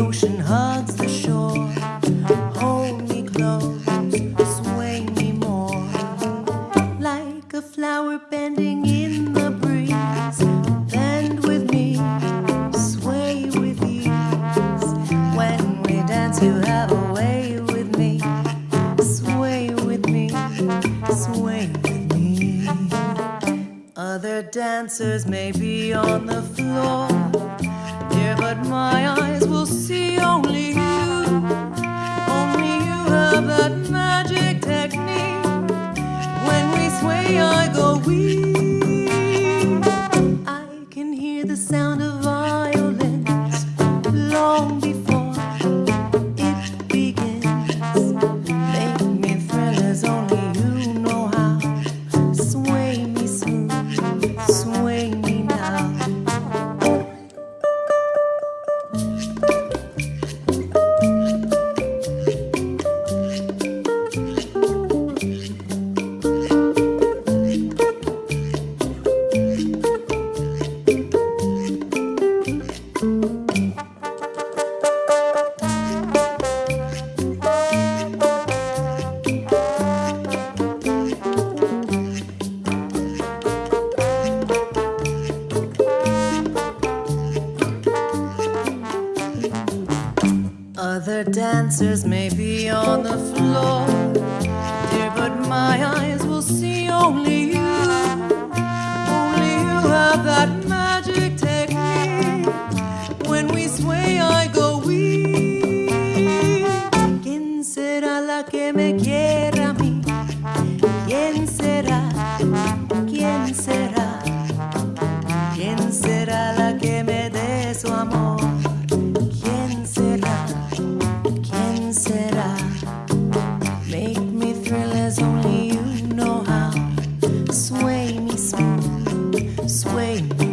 ocean hugs the shore. Hold me close, sway me more. Like a flower bending in the breeze. Bend with me, sway with ease. When we dance, you have a way with me. Sway with me, sway with me. Other dancers may be on the floor but my eyes will see only you. Only you have that magic technique. When we sway, I go weak. I can hear the sound of other dancers may be on the floor, dear, but my eyes will see only you. Only you have that magic technique. When we sway, I go weak. ¿Quién será la que me quiera a mí? ¿Quién será? ¿Quién será? ¿Quién será la que me dé su amor? sway.